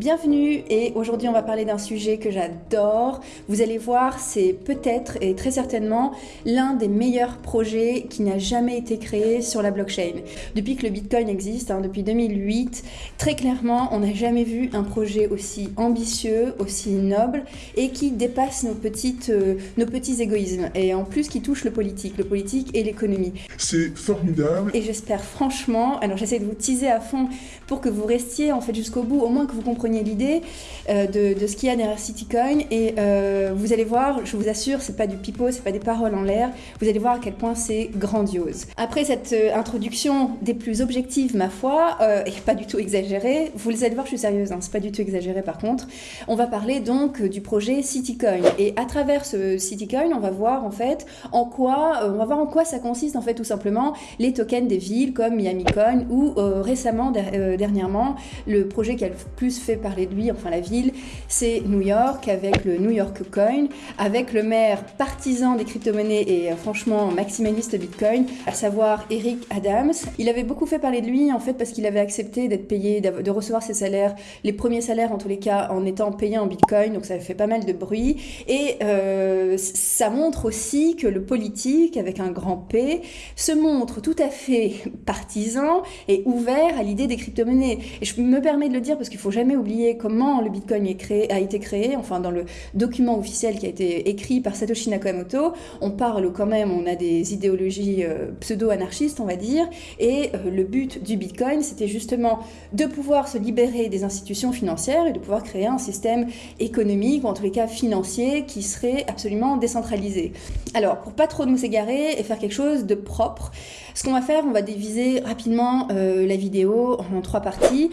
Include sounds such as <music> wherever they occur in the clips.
Bienvenue et aujourd'hui on va parler d'un sujet que j'adore. Vous allez voir, c'est peut-être et très certainement l'un des meilleurs projets qui n'a jamais été créé sur la blockchain. Depuis que le Bitcoin existe, hein, depuis 2008, très clairement on n'a jamais vu un projet aussi ambitieux, aussi noble et qui dépasse nos, petites, euh, nos petits égoïsmes et en plus qui touche le politique, le politique et l'économie. C'est formidable. Et j'espère franchement, alors j'essaie de vous teaser à fond pour que vous restiez en fait jusqu'au bout, au moins que vous compreniez l'idée euh, de, ce qu'il y a derrière Citycoin. Et euh, vous allez voir, je vous assure, c'est pas du pipeau, c'est pas des paroles en l'air, vous allez voir à quel point c'est grandiose. Après cette euh, introduction des plus objectives, ma foi, et pas du tout exagérée, vous allez voir, je suis sérieuse, hein, c'est pas du tout exagéré par contre, on va parler donc du projet Citycoin. Et à travers ce Citycoin, on va voir en fait en quoi, on va voir en quoi ça consiste en fait tout simplement les tokens des villes comme Miami Coin ou récemment, dernièrement, le projet qui a le plus fait parler de lui, enfin la ville, c'est New York avec le New York Coin, avec le maire partisan des crypto-monnaies et euh, franchement maximaliste Bitcoin, à savoir Eric Adams. Il avait beaucoup fait parler de lui en fait parce qu'il avait accepté d'être payé, de recevoir ses salaires, les premiers salaires en tous les cas en étant payé en Bitcoin, donc ça fait pas mal de bruit. Et euh, ça montre aussi que le politique, avec un grand P, se montre tout à fait <laughs> partisan et ouvert à l'idée des crypto-monnaies. Et je me permets de le dire parce qu'il faut jamais comment le Bitcoin a été créé, enfin dans le document officiel qui a été écrit par Satoshi Nakamoto, on parle quand même, on a des idéologies euh, pseudo-anarchistes, on va dire, et euh, le but du Bitcoin, c'était justement de pouvoir se libérer des institutions financières et de pouvoir créer un système économique, ou en tous les cas financier, qui serait absolument décentralisé. Alors, pour pas trop nous égarer et faire quelque chose de propre, ce qu'on va faire, on va diviser rapidement euh, la vidéo en trois parties,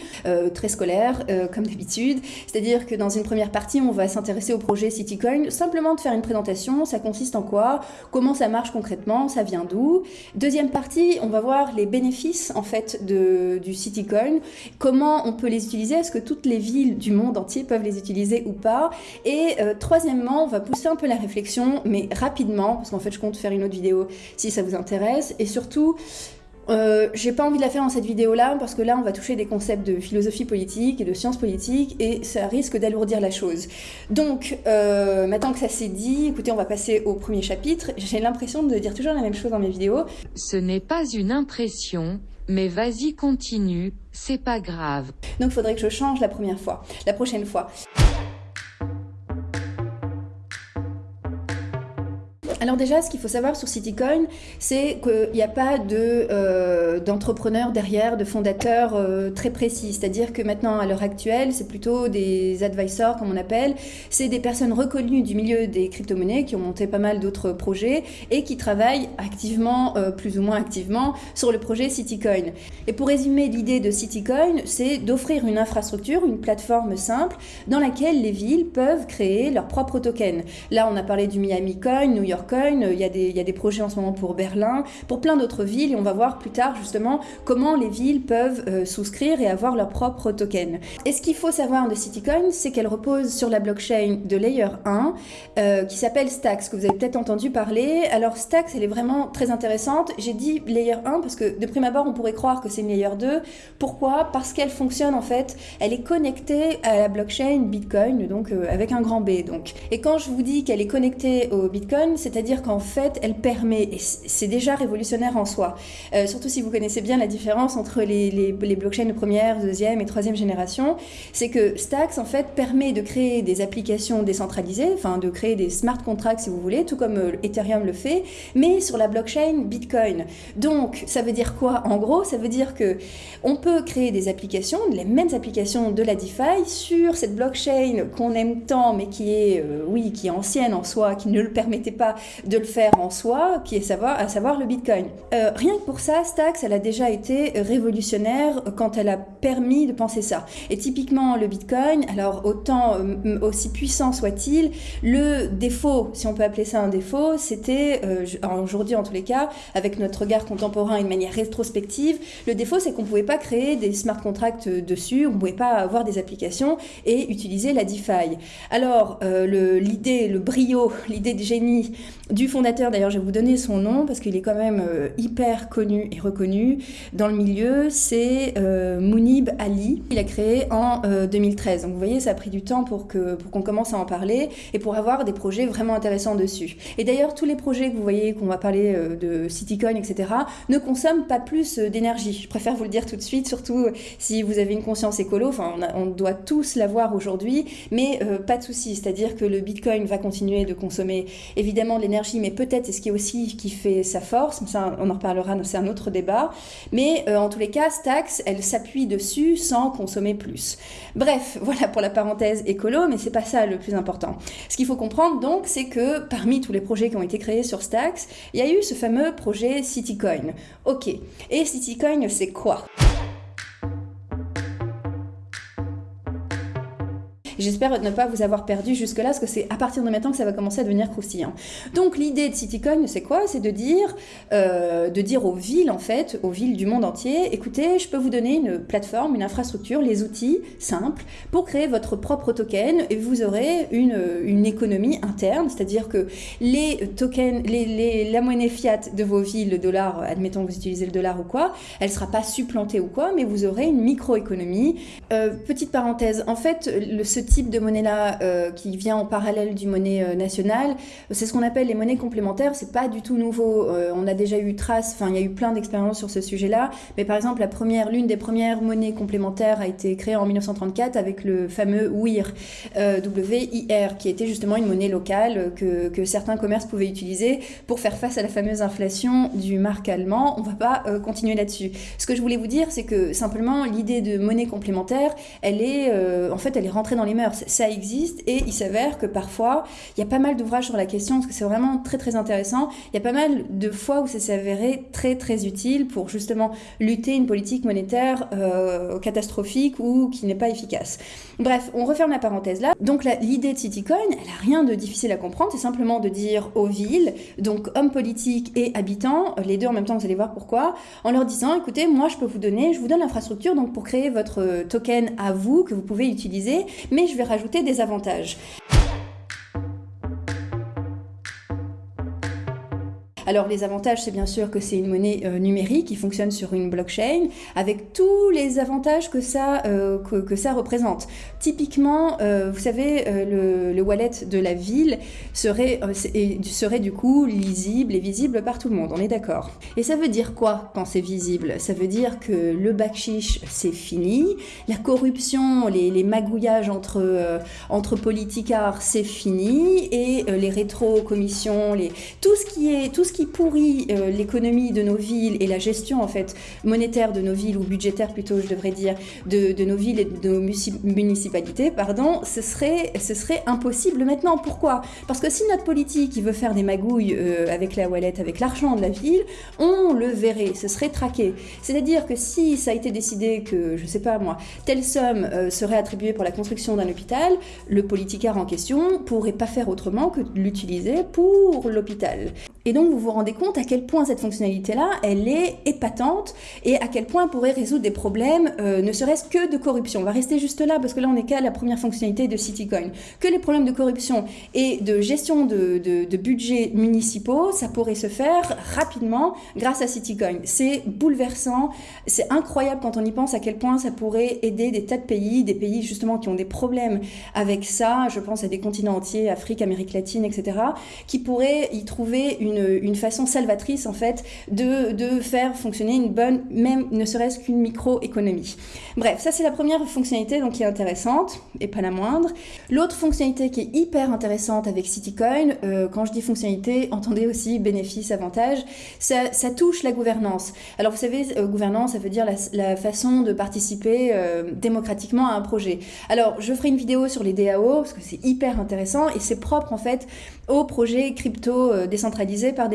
très scolaires, comme d'habitude. C'est-à-dire que dans une première partie, on va s'intéresser au projet Citycoin, simplement de faire une présentation, ça consiste en quoi, comment ça marche concrètement, ça vient d'où? Deuxième partie, on va voir les bénéfices en fait du Citycoin, comment on peut les utiliser, est-ce que toutes les villes du monde entier peuvent les utiliser ou pas? Et euh, troisièmement, on va pousser un peu la réflexion, mais rapidement, parce qu'en fait je compte faire une autre vidéo si ça vous intéresse. Et surtout, euh, j'ai pas envie de la faire dans cette vidéo-là parce que là, on va toucher des concepts de philosophie politique et de sciences politiques et ça risque d'alourdir la chose. Donc, euh, maintenant que ça s'est dit, écoutez, on va passer au premier chapitre. J'ai l'impression de dire toujours la même chose dans mes vidéos. Ce n'est pas une impression, mais vas-y continue, c'est pas grave. Donc, il faudrait que je change la première fois, la prochaine fois. Alors déjà, ce qu'il faut savoir sur Citycoin, c'est qu'il n'y a pas euh, d'entrepreneurs derrière, de fondateurs euh, très précis. C'est-à-dire que maintenant, à l'heure actuelle, c'est plutôt des advisors, comme on appelle. C'est des personnes reconnues du milieu des crypto-monnaies qui ont monté pas mal d'autres projets et qui travaillent activement, euh, plus ou moins activement, sur le projet Citycoin. Et pour résumer, l'idée de Citycoin, c'est d'offrir une infrastructure, une plateforme simple dans laquelle les villes peuvent créer leurs propres tokens. Là, on a parlé du Miami Coin, New York il y, a des, il y a des projets en ce moment pour Berlin, pour plein d'autres villes, et on va voir plus tard justement comment les villes peuvent euh, souscrire et avoir leur propre token. Et ce qu'il faut savoir de Citycoin, c'est qu'elle repose sur la blockchain de Layer 1, euh, qui s'appelle Stax, que vous avez peut-être entendu parler. Alors Stax, elle est vraiment très intéressante. J'ai dit Layer 1 parce que de prime abord, on pourrait croire que c'est une Layer 2. Pourquoi? Parce qu'elle fonctionne en fait, elle est connectée à la blockchain Bitcoin, donc euh, avec un grand B. Donc. Et quand je vous dis qu'elle est connectée au Bitcoin, c'est c'est-à-dire qu'en fait, elle permet, et c'est déjà révolutionnaire en soi, euh, surtout si vous connaissez bien la différence entre les, blockchains de première, deuxième et troisième génération, c'est que Stacks, en fait, permet de créer des applications décentralisées, enfin de créer des smart contracts, si vous voulez, tout comme euh, Ethereum le fait, mais sur la blockchain Bitcoin. Donc, ça veut dire quoi? En gros, ça veut dire que on peut créer des applications, les mêmes applications de la DeFi, sur cette blockchain qu'on aime tant, mais qui est, euh, oui, qui est ancienne en soi, qui ne le permettait pas de le faire en soi, qui est savoir, à savoir le Bitcoin. Euh, rien que pour ça, Stax, elle a déjà été révolutionnaire quand elle a permis de penser ça. Et typiquement, le Bitcoin, alors autant, euh, aussi puissant soit-il, le défaut, si on peut appeler ça un défaut, c'était, euh, aujourd'hui en tous les cas, avec notre regard contemporain et de manière rétrospective, le défaut c'est qu'on ne pouvait pas créer des smart contracts dessus, on ne pouvait pas avoir des applications et utiliser la DeFi. Alors, l'idée, le brio, l'idée de génie du fondateur, d'ailleurs je vais vous donner son nom parce qu'il est quand même euh, hyper connu et reconnu dans le milieu, c'est euh, Mounib Ali. Il a créé en 2013. Donc vous voyez, ça a pris du temps pour qu'on pour commence à en parler et pour avoir des projets vraiment intéressants dessus. Et d'ailleurs, tous les projets que vous voyez, qu'on va parler de CityCoin, etc., ne consomment pas plus d'énergie. Je préfère vous le dire tout de suite, surtout si vous avez une conscience écolo. Enfin, on, doit tous l'avoir aujourd'hui, mais pas de souci. C'est-à-dire que le Bitcoin va continuer de consommer évidemment de l'énergie mais peut-être c'est ce qui est aussi qui fait sa force, ça on en reparlera, c'est un autre débat, mais euh, en tous les cas, Stax, elle s'appuie dessus sans consommer plus. Bref, <laughs> voilà pour la parenthèse écolo, mais c'est pas ça le plus important. Ce qu'il faut comprendre donc, c'est que parmi tous les projets qui ont été créés sur Stax, il y a eu ce fameux projet CityCoin. Ok, et CityCoin, c'est quoi? J'espère ne pas vous avoir perdu jusque-là, parce que c'est à partir de maintenant que ça va commencer à devenir croustillant. Donc l'idée de CityCoin, c'est quoi? C'est de dire, euh, de dire aux villes, en fait, aux villes du monde entier, écoutez, je peux vous donner une plateforme, une infrastructure, les outils simples pour créer votre propre token et vous aurez une, économie interne, c'est-à-dire que les tokens, les, la monnaie fiat de vos villes, le dollar, admettons que vous utilisez le dollar ou quoi, elle ne sera pas supplantée ou quoi, mais vous aurez une microéconomie. Euh, petite parenthèse, en fait, le, ce type de monnaie-là euh, qui vient en parallèle du monnaie euh, nationale, c'est ce qu'on appelle les monnaies complémentaires. C'est pas du tout nouveau. Euh, on a déjà eu trace, enfin, il y a eu plein d'expériences sur ce sujet-là. Mais par exemple, la première, l'une des premières monnaies complémentaires a été créée en 1934 avec le fameux WIR, W-I-R, qui était justement une monnaie locale que, que, certains commerces pouvaient utiliser pour faire face à la fameuse inflation du marque allemand. On va pas continuer là-dessus. Ce que je voulais vous dire, c'est que simplement l'idée de monnaie complémentaire, elle est, en fait, elle est rentrée dans les ça existe et il s'avère que parfois, il y a pas mal d'ouvrages sur la question parce que c'est vraiment très très intéressant. Il y a pas mal de fois où ça s'est avéré très très utile pour justement lutter une politique monétaire euh, catastrophique ou qui n'est pas efficace. Bref, on referme la parenthèse là. Donc l'idée de Citycoin, elle a rien de difficile à comprendre, c'est simplement de dire aux villes, donc hommes politiques et habitants, les deux en même temps, vous allez voir pourquoi, en leur disant, écoutez, moi je peux vous donner, je vous donne l'infrastructure donc pour créer votre token à vous que vous pouvez utiliser, mais je vais rajouter des avantages. Alors les avantages, c'est bien sûr que c'est une monnaie euh, numérique qui fonctionne sur une blockchain avec tous les avantages que ça, euh, que, ça représente. Typiquement, euh, vous savez, le, le, wallet de la ville serait, serait du coup lisible et visible par tout le monde, on est d'accord. Et ça veut dire quoi quand c'est visible? Ça veut dire que le bakshish, c'est fini, la corruption, les, magouillages entre, entre politicards, c'est fini, et les rétro-commissions, les... tout ce qui est... Tout ce pourrit euh, l'économie de nos villes et la gestion en fait monétaire de nos villes ou budgétaire plutôt je devrais dire de, nos villes et de nos municipalités pardon ce serait ce serait impossible maintenant. Pourquoi? Parce que si notre politique veut faire des magouilles euh, avec la wallet avec l'argent de la ville on le verrait ce serait traqué. C'est-à-dire que si ça a été décidé que je sais pas moi telle somme euh, serait attribuée pour la construction d'un hôpital le politicard en question pourrait pas faire autrement que l'utiliser pour l'hôpital. Et donc vous vous rendez compte à quel point cette fonctionnalité-là, elle est épatante et à quel point elle pourrait résoudre des problèmes, euh, ne serait-ce que de corruption. On va rester juste là parce que là on est qu'à la première fonctionnalité de CityCoin. Que les problèmes de corruption et de gestion de, de, budgets municipaux, ça pourrait se faire rapidement grâce à CityCoin. C'est bouleversant, c'est incroyable quand on y pense à quel point ça pourrait aider des tas de pays, des pays justement qui ont des problèmes avec ça, je pense à des continents entiers, Afrique, Amérique latine, etc., qui pourraient y trouver une, façon salvatrice en fait de, de, faire fonctionner une bonne, même ne serait-ce qu'une microéconomie. Bref, ça c'est la première fonctionnalité donc qui est intéressante et pas la moindre. L'autre fonctionnalité qui est hyper intéressante avec CityCoin, euh, quand je dis fonctionnalité, entendez aussi bénéfice, avantage, ça, touche la gouvernance. Alors vous savez, euh, gouvernance, ça veut dire la, façon de participer euh, démocratiquement à un projet. Alors je ferai une vidéo sur les DAO parce que c'est hyper intéressant et c'est propre en fait aux projets crypto décentralisés par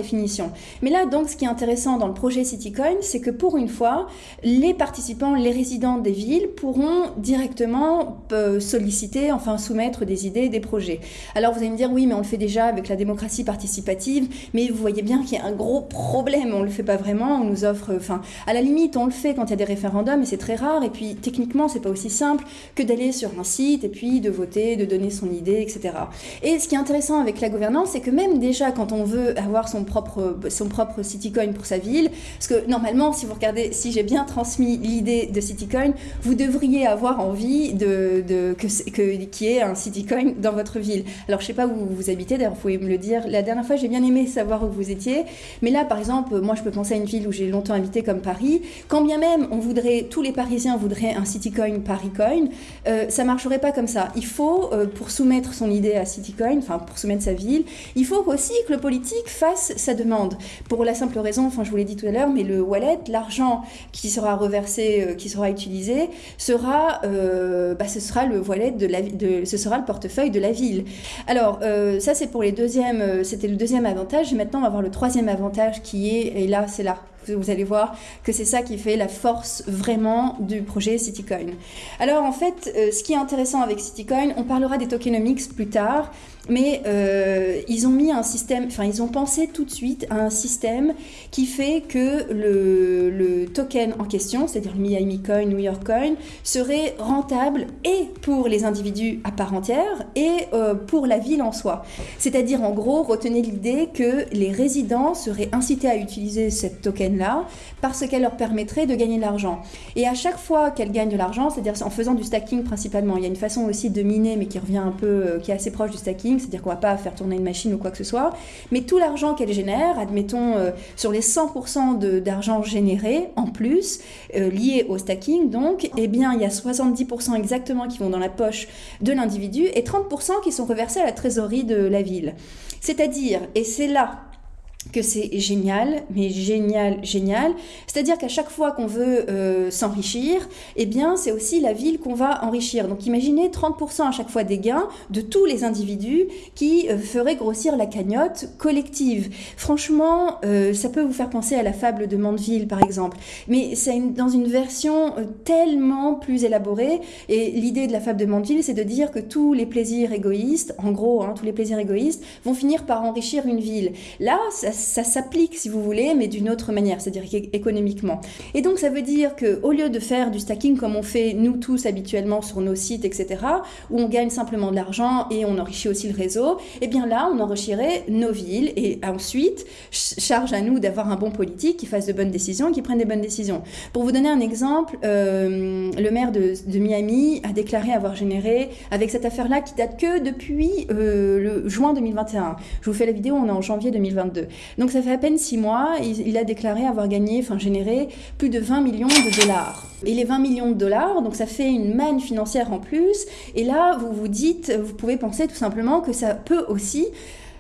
Mais là, donc, ce qui est intéressant dans le projet CityCoin, c'est que pour une fois, les participants, les résidents des villes pourront directement euh, solliciter, enfin soumettre des idées, des projets. Alors vous allez me dire, oui, mais on le fait déjà avec la démocratie participative, mais vous voyez bien qu'il y a un gros problème, on ne le fait pas vraiment, on nous offre, enfin, à la limite, on le fait quand il y a des référendums, et c'est très rare, et puis techniquement, c'est pas aussi simple que d'aller sur un site, et puis de voter, de donner son idée, etc. Et ce qui est intéressant avec la gouvernance, c'est que même déjà quand on veut avoir son son propre CityCoin pour sa ville, parce que normalement, si vous regardez, si j'ai bien transmis l'idée de CityCoin, vous devriez avoir envie de, que, que, qu'il y ait un CityCoin dans votre ville. Alors, je sais pas où vous habitez, d'ailleurs, vous pouvez me le dire. La dernière fois, j'ai bien aimé savoir où vous étiez, mais là, par exemple, moi, je peux penser à une ville où j'ai longtemps habité comme Paris. Quand bien même on voudrait, tous les Parisiens voudraient un CityCoin ParisCoin, euh, ça marcherait pas comme ça. Il faut, euh, pour soumettre son idée à CityCoin, enfin, pour soumettre sa ville, il faut aussi que le politique fasse sa demande. Pour la simple raison, enfin je vous l'ai dit tout à l'heure, mais le wallet, l'argent qui sera reversé, euh, qui sera utilisé, sera, euh, bah, ce sera le wallet de la, de, ce sera le portefeuille de la ville. Alors euh, ça c'est pour les deuxièmes, c'était le deuxième avantage. Maintenant on va voir le troisième avantage qui est, et là c'est là vous allez voir que c'est ça qui fait la force vraiment du projet Citycoin. Alors en fait, ce qui est intéressant avec Citycoin, on parlera des tokenomics plus tard, mais euh, ils ont mis un système, enfin ils ont pensé tout de suite à un système qui fait que le, token en question, c'est-à-dire le Miami Coin, New York Coin, serait rentable et pour les individus à part entière et euh, pour la ville en soi. C'est-à-dire en gros, retenez l'idée que les résidents seraient incités à utiliser cette token-là parce qu'elle leur permettrait de gagner de l'argent. Et à chaque fois qu'elles gagnent de l'argent, c'est-à-dire en faisant du stacking principalement, il y a une façon aussi de miner mais qui revient un peu, euh, qui est assez proche du stacking, c'est-à-dire qu'on va pas faire tourner une machine ou quoi que ce soit, mais tout l'argent qu'elle génère, admettons euh, sur les 100% d'argent généré en plus, euh, lié au stacking, donc, eh bien, il y a 70% exactement qui vont dans la poche de l'individu et 30% qui sont reversés à la trésorerie de la ville. C'est-à-dire, et c'est là que c'est génial, mais génial, génial. C'est-à-dire qu'à chaque fois qu'on veut euh, s'enrichir, eh bien, c'est aussi la ville qu'on va enrichir. Donc, imaginez 30% à chaque fois des gains de tous les individus qui euh, feraient grossir la cagnotte collective. Franchement, euh, ça peut vous faire penser à la fable de Mandeville, par exemple. Mais c'est dans une version tellement plus élaborée. Et l'idée de la fable de Mandeville, c'est de dire que tous les plaisirs égoïstes, en gros, hein, tous les plaisirs égoïstes, vont finir par enrichir une ville. Là, ça ça s'applique si vous voulez, mais d'une autre manière, c'est-à-dire économiquement. Et donc ça veut dire que au lieu de faire du stacking comme on fait nous tous habituellement sur nos sites, etc., où on gagne simplement de l'argent et on enrichit aussi le réseau, eh bien là, on enrichirait nos villes et ensuite, charge à nous d'avoir un bon politique qui fasse de bonnes décisions et qui prenne des bonnes décisions. Pour vous donner un exemple, euh, le maire de, Miami a déclaré avoir généré, avec cette affaire-là qui date que depuis euh, le juin 2021, je vous fais la vidéo, on est en janvier 2022, donc ça fait à peine six mois, il, a déclaré avoir gagné, enfin généré plus de 20 millions de dollars. Et les 20 millions de dollars, donc ça fait une manne financière en plus. Et là, vous vous dites, vous pouvez penser tout simplement que ça peut aussi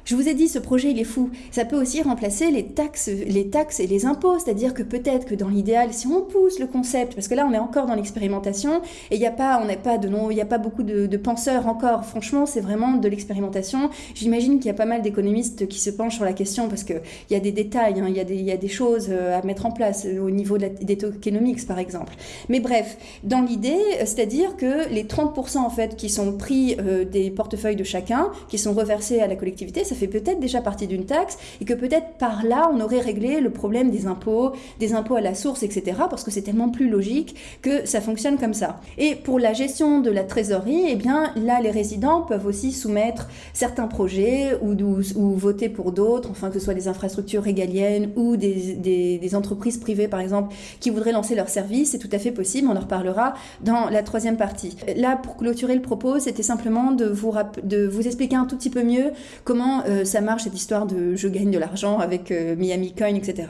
je vous ai dit, ce projet, il est fou. Ça peut aussi remplacer les taxes, les taxes et les impôts. C'est-à-dire que peut-être que dans l'idéal, si on pousse le concept, parce que là, on est encore dans l'expérimentation, et il n'y a pas, a pas beaucoup de, penseurs encore. Franchement, c'est vraiment de l'expérimentation. J'imagine qu'il y a pas mal d'économistes qui se penchent sur la question parce qu'il y a des détails, hein, il, y a des, choses euh, à mettre en place euh, au niveau des tokenomics, par exemple. Mais bref, dans l'idée, euh, c'est-à-dire que les 30% en fait qui sont pris des portefeuilles de chacun, qui sont reversés à la collectivité, ça fait peut-être déjà partie d'une taxe et que peut-être par là, on aurait réglé le problème des impôts, des impôts à la source, etc. Parce que c'est tellement plus logique que ça fonctionne comme ça. Et pour la gestion de la trésorerie, eh bien là, les résidents peuvent aussi soumettre certains projets ou, voter pour d'autres, enfin que ce soit des infrastructures régaliennes ou des, entreprises privées, par exemple, qui voudraient lancer leur service. C'est tout à fait possible, on en reparlera dans la troisième partie. Là, pour clôturer le propos, c'était simplement de vous, expliquer un tout petit peu mieux comment ça marche cette histoire de je gagne de l'argent avec euh, Miami Coin, etc.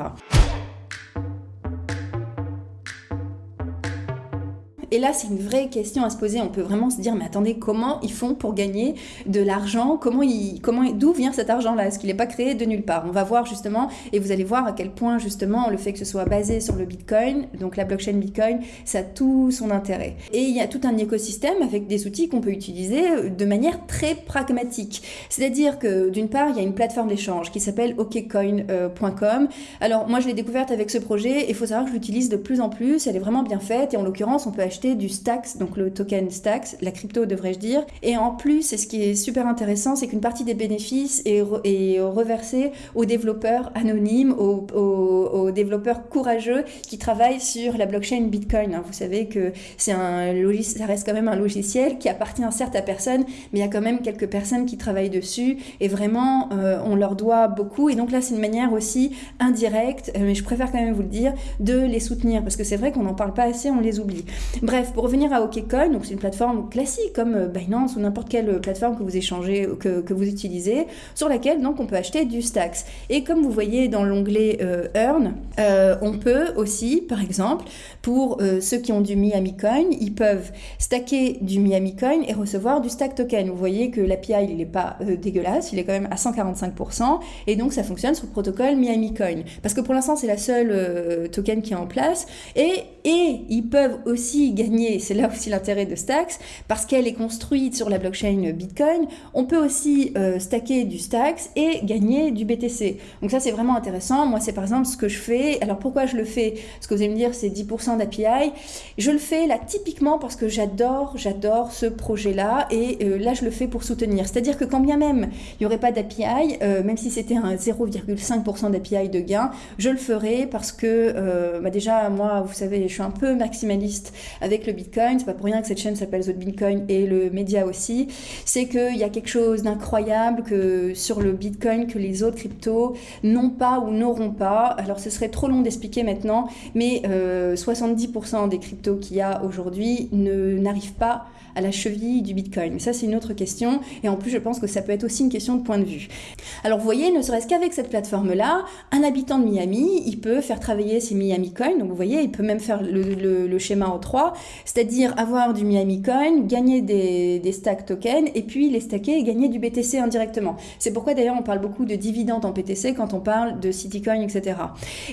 Et là, c'est une vraie question à se poser. On peut vraiment se dire, mais attendez, comment ils font pour gagner de l'argent? Comment ils, comment, d'où vient cet argent-là? Est-ce qu'il n'est pas créé de nulle part? On va voir justement, et vous allez voir à quel point justement le fait que ce soit basé sur le Bitcoin, donc la blockchain Bitcoin, ça a tout son intérêt. Et il y a tout un écosystème avec des outils qu'on peut utiliser de manière très pragmatique. C'est-à-dire que d'une part, il y a une plateforme d'échange qui s'appelle okcoin.com. Alors moi, je l'ai découverte avec ce projet et il faut savoir que je l'utilise de plus en plus. Elle est vraiment bien faite et en l'occurrence, on peut acheter du Stax, donc le token Stax, la crypto devrais-je dire. Et en plus, ce qui est super intéressant, c'est qu'une partie des bénéfices est, reversée aux développeurs anonymes, aux, développeurs courageux qui travaillent sur la blockchain Bitcoin. Vous savez que c'est un ça reste quand même un logiciel qui appartient certes à personne, mais il y a quand même quelques personnes qui travaillent dessus et vraiment euh, on leur doit beaucoup. Et donc là, c'est une manière aussi indirecte, euh, mais je préfère quand même vous le dire, de les soutenir parce que c'est vrai qu'on n'en parle pas assez, on les oublie. Bref, pour revenir à OKCoin, donc c'est une plateforme classique comme euh, Binance ou n'importe quelle plateforme que vous échangez, que, que, vous utilisez, sur laquelle donc on peut acheter du Stacks. Et comme vous voyez dans l'onglet Earn, on peut aussi, par exemple, pour ceux qui ont du Miami Coin, ils peuvent stacker du Miami Coin et recevoir du stack token. Vous voyez que l'API, il n'est pas euh, dégueulasse, il est quand même à 145%, et donc ça fonctionne sur le protocole Miami Coin. Parce que pour l'instant, c'est la seule euh, token qui est en place, et, et ils peuvent aussi c'est là aussi l'intérêt de Stacks, parce qu'elle est construite sur la blockchain Bitcoin, on peut aussi euh, stacker du Stacks et gagner du BTC. Donc ça, c'est vraiment intéressant. Moi, c'est par exemple ce que je fais. Alors pourquoi je le fais? Ce que vous allez me dire, c'est 10% d'API. Je le fais là typiquement parce que j'adore, j'adore ce projet là et euh, là je le fais pour soutenir. C'est-à-dire que quand bien même il n'y aurait pas d'API, euh, même si c'était un 0,5% d'API de gain, je le ferai parce que bah déjà moi vous savez je suis un peu maximaliste avec le Bitcoin, c'est pas pour rien que cette chaîne s'appelle The Bitcoin et le média aussi, c'est qu'il y a quelque chose d'incroyable que sur le Bitcoin que les autres cryptos n'ont pas ou n'auront pas. Alors ce serait trop long d'expliquer maintenant, mais 70% des cryptos qu'il y a aujourd'hui n'arrivent pas à la cheville du Bitcoin. Mais ça, c'est une autre question. Et en plus, je pense que ça peut être aussi une question de point de vue. Alors, vous voyez, ne serait-ce qu'avec cette plateforme-là, un habitant de Miami, il peut faire travailler ses Miami Coins. Donc, vous voyez, il peut même faire le, schéma en trois, c'est-à-dire avoir du Miami Coin, gagner des, des stack tokens, et puis les stacker et gagner du BTC indirectement. C'est pourquoi, d'ailleurs, on parle beaucoup de dividendes en BTC quand on parle de Citycoin, etc.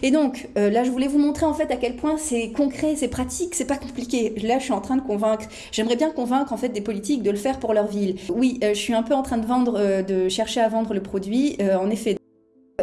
Et donc, euh, là, je voulais vous montrer en fait à quel point c'est concret, c'est pratique, c'est pas compliqué. Là, je suis en train de convaincre. J'aimerais bien qu'on en fait des politiques de le faire pour leur ville. Oui, euh, je suis un peu en train de vendre, euh, de chercher à vendre le produit. Euh, en effet,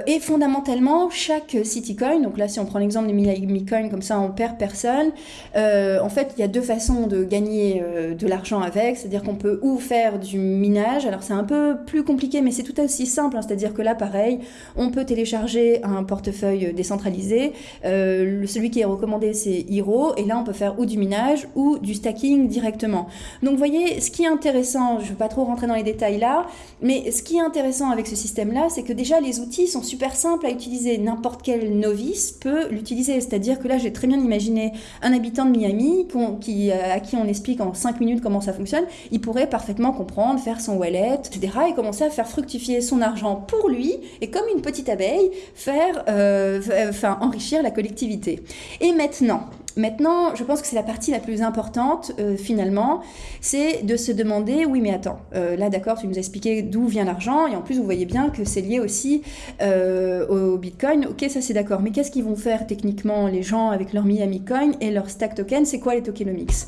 et fondamentalement, chaque Citycoin, donc là si on prend l'exemple des Miami Coin, comme ça on perd personne, euh, en fait il y a deux façons de gagner euh, de l'argent avec, c'est-à-dire qu'on peut ou faire du minage, alors c'est un peu plus compliqué mais c'est tout aussi simple, hein. c'est-à-dire que là pareil, on peut télécharger un portefeuille décentralisé, euh, celui qui est recommandé c'est Hero, et là on peut faire ou du minage ou du stacking directement. Donc vous voyez, ce qui est intéressant, je ne veux pas trop rentrer dans les détails là, mais ce qui est intéressant avec ce système-là, c'est que déjà les outils sont super simple à utiliser. N'importe quel novice peut l'utiliser. C'est-à-dire que là, j'ai très bien imaginé un habitant de Miami euh, à qui on explique en 5 minutes comment ça fonctionne. Il pourrait parfaitement comprendre, faire son wallet, etc. et commencer à faire fructifier son argent pour lui et comme une petite abeille, faire, euh, enfin, enrichir la collectivité. Et maintenant, Maintenant, je pense que c'est la partie la plus importante euh, finalement, c'est de se demander, oui mais attends, euh, là d'accord, tu nous as expliqué d'où vient l'argent, et en plus vous voyez bien que c'est lié aussi euh, au Bitcoin, ok ça c'est d'accord, mais qu'est-ce qu'ils vont faire techniquement les gens avec leur Miami Coin et leur stack token, c'est quoi les tokenomics?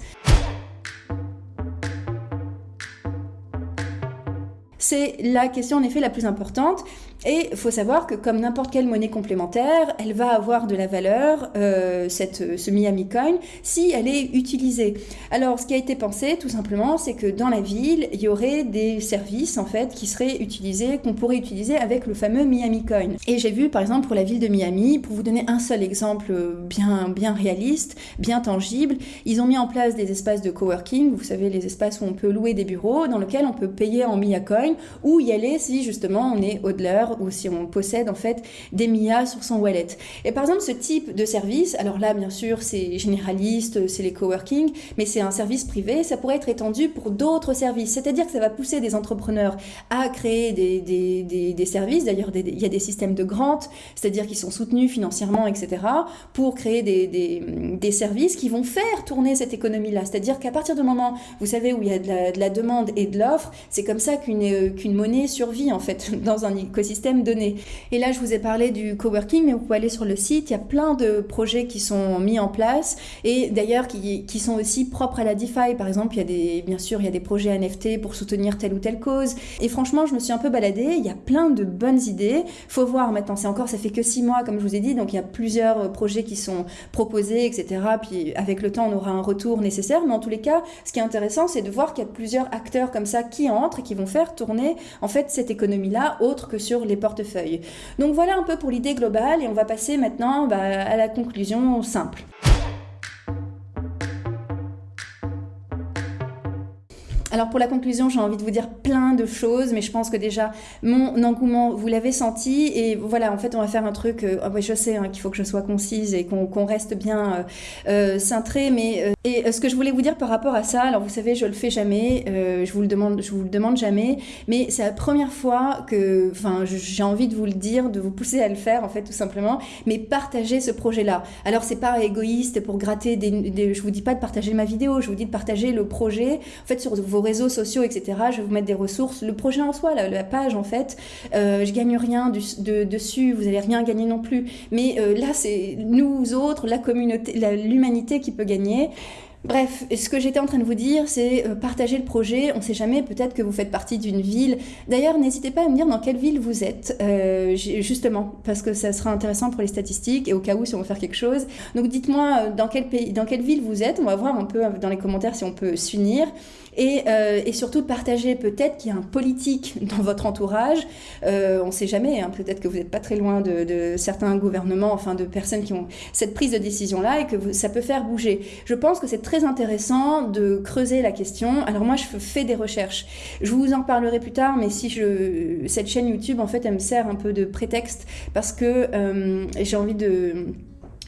C'est la question en effet la plus importante. Et il faut savoir que comme n'importe quelle monnaie complémentaire, elle va avoir de la valeur, euh, cette, ce Miami Coin, si elle est utilisée. Alors ce qui a été pensé tout simplement, c'est que dans la ville, il y aurait des services en fait qui seraient utilisés, qu'on pourrait utiliser avec le fameux Miami Coin. Et j'ai vu par exemple pour la ville de Miami, pour vous donner un seul exemple bien, bien réaliste, bien tangible, ils ont mis en place des espaces de coworking, vous savez les espaces où on peut louer des bureaux, dans lesquels on peut payer en Mia Coin ou y aller si justement on est hodler ou si on possède en fait des MIA sur son wallet. Et par exemple, ce type de service, alors là, bien sûr, c'est généraliste, c'est les coworking, mais c'est un service privé, ça pourrait être étendu pour d'autres services. C'est-à-dire que ça va pousser des entrepreneurs à créer des, des, des, services. D'ailleurs, il y a des systèmes de grant, c'est-à-dire qui sont soutenus financièrement, etc., pour créer des, services qui vont faire tourner cette économie-là. C'est-à-dire qu'à partir du moment, vous savez, où il y a de la, demande et de l'offre, c'est comme ça qu'une qu'une monnaie survit, en fait, <laughs> dans un écosystème donné. Et là, je vous ai parlé du coworking, mais vous pouvez aller sur le site, il y a plein de projets qui sont mis en place et d'ailleurs qui, sont aussi propres à la DeFi. Par exemple, il y a des, bien sûr, il y a des projets NFT pour soutenir telle ou telle cause. Et franchement, je me suis un peu baladée, il y a plein de bonnes idées. Faut voir maintenant, c'est encore, ça fait que six mois, comme je vous ai dit, donc il y a plusieurs projets qui sont proposés, etc. Puis avec le temps, on aura un retour nécessaire. Mais en tous les cas, ce qui est intéressant, c'est de voir qu'il y a plusieurs acteurs comme ça qui entrent et qui vont faire tourner en fait cette économie-là, autre que sur les portefeuilles. Donc voilà un peu pour l'idée globale et on va passer maintenant bah, à la conclusion simple. Alors pour la conclusion, j'ai envie de vous dire plein de choses, mais je pense que déjà mon engouement, vous l'avez senti, et voilà, en fait, on va faire un truc. Euh, oh, je sais hein, qu'il faut que je sois concise et qu'on reste bien euh, euh cintré, mais et ce que je voulais vous dire par rapport à ça, alors vous savez, je le fais jamais, je vous le demande, je vous le demande jamais, mais c'est la première fois que, enfin, j'ai envie de vous le dire, de vous pousser à le faire, en fait, tout simplement, mais partager ce projet-là. Alors c'est pas égoïste pour gratter des, des, je vous dis pas de partager ma vidéo, je vous dis de partager le projet, en fait, sur vos réseaux sociaux, etc. Je vais vous mettre des ressources. Le projet en soi, la, page, en fait, euh, je gagne rien dessus, vous n'allez rien gagner non plus. Mais euh, là, c'est nous autres, la communauté, l'humanité qui peut gagner. Bref, ce que j'étais en train de vous dire, c'est euh, partager le projet. On ne sait jamais, peut-être que vous faites partie d'une ville. D'ailleurs, n'hésitez pas à me dire dans quelle ville vous êtes, euh, justement, parce que ça sera intéressant pour les statistiques et au cas où si on veut faire quelque chose. Donc dites-moi dans quel pays, dans quelle ville vous êtes. On va voir un peu dans les commentaires si on peut s'unir. Et, et, surtout partager peut-être qu'il y a un politique <laughs> dans votre entourage. on ne sait jamais, hein, peut-être que vous n'êtes pas très loin de, certains gouvernements, enfin de personnes qui ont cette prise de décision-là et que ça peut faire bouger. Je pense que c'est très intéressant de creuser la question. Alors moi, je fais des recherches. Je vous en parlerai plus tard, mais si je, cette chaîne YouTube, en fait, elle me sert un peu de prétexte parce que euh, j'ai envie de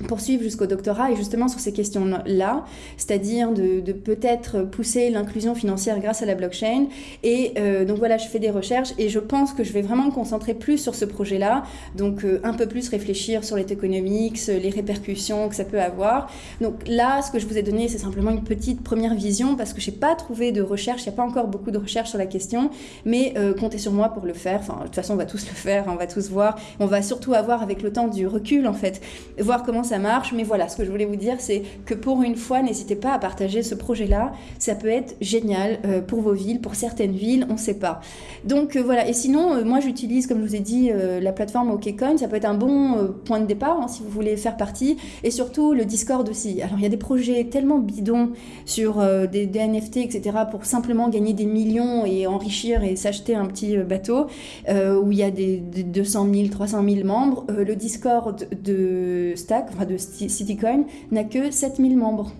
poursuivre jusqu'au doctorat et justement sur ces questions-là, c'est-à-dire de, peut-être pousser l'inclusion financière grâce à la blockchain. Et euh, donc voilà, je fais des recherches et je pense que je vais vraiment me concentrer plus sur ce projet-là, donc euh, un peu plus réfléchir sur les tokenomics, les répercussions que ça peut avoir. Donc là, ce que je vous ai donné, c'est simplement une petite première vision parce que je n'ai pas trouvé de recherche, il n'y a pas encore beaucoup de recherche sur la question, mais euh, comptez sur moi pour le faire. Enfin, de toute façon, on va tous le faire, on va tous voir. On va surtout avoir avec le temps du recul, en fait, voir comment ça marche. Mais voilà, ce que je voulais vous dire, c'est que pour une fois, n'hésitez pas à partager ce projet-là. Ça peut être génial euh, pour vos villes, pour certaines villes, on ne sait pas. Donc euh, voilà, et sinon, euh, moi j'utilise, comme je vous ai dit, la plateforme OKCoin. Ça peut être un bon point de départ hein, si vous voulez faire partie. Et surtout, le Discord aussi. Alors il y a des projets tellement bidons sur des, des, NFT, etc., pour simplement gagner des millions et enrichir et s'acheter un petit bateau, où il y a des, des, 200 000, 300 000 membres. le Discord de Stack, de Citycoin n'a que 7000 membres.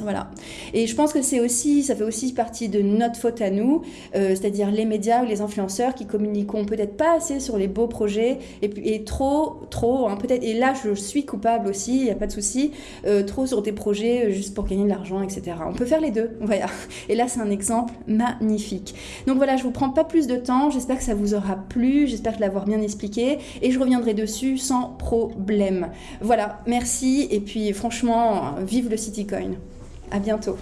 Voilà. Et je pense que c'est aussi, ça fait aussi partie de notre faute à nous, euh, c'est-à-dire les médias ou les influenceurs qui communiquons peut-être pas assez sur les beaux projets et, et trop, trop, hein, peut-être. Et là, je suis coupable aussi, il n'y a pas de souci, euh, trop sur des projets euh, juste pour gagner de l'argent, etc. On peut faire les deux, voilà. <laughs> Et là, c'est un exemple magnifique. Donc voilà, je vous prends pas plus de temps. J'espère que ça vous aura plu. J'espère l'avoir bien expliqué et je reviendrai dessus sans problème. Voilà, merci et puis franchement, vive le Citycoin. À bientôt.